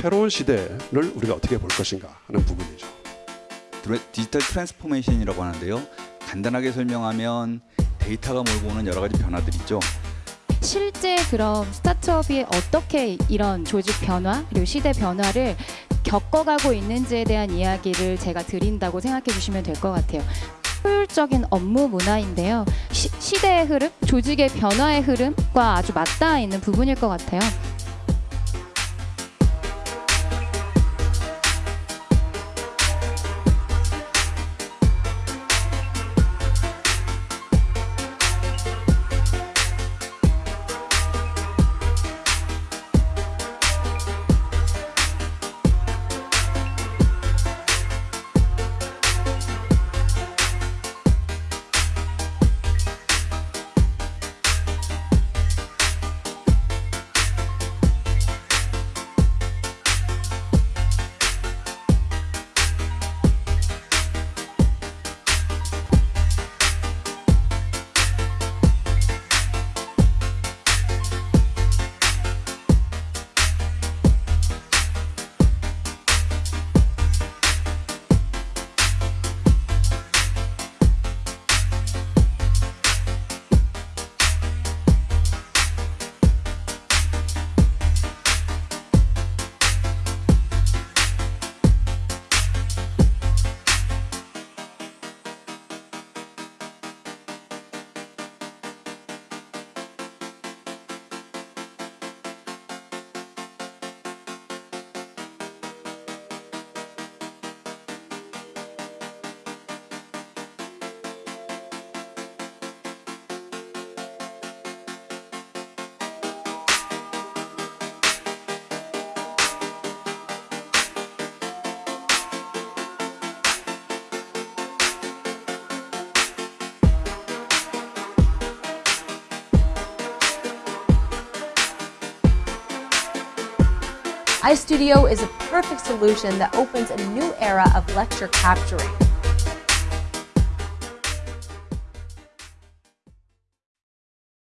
새로운 시대를 우리가 어떻게 볼 것인가 하는 부분이죠. 디지털 transformation이라고 하는데요. 간단하게 설명하면 데이터가 몰고 오는 여러 가지 변화들이 있죠. 실제 그럼 스타트업이 어떻게 이런 조직 변화 그리고 시대 변화를 겪어가고 있는지에 대한 이야기를 제가 드린다고 생각해 주시면 될 것 같아요. 효율적인 업무 문화인데요. 시, 시대의 흐름, 조직의 변화의 흐름과 아주 맞닿아 있는 부분일 것 같아요. iStudio is a perfect solution that opens a new era of lecture capturing.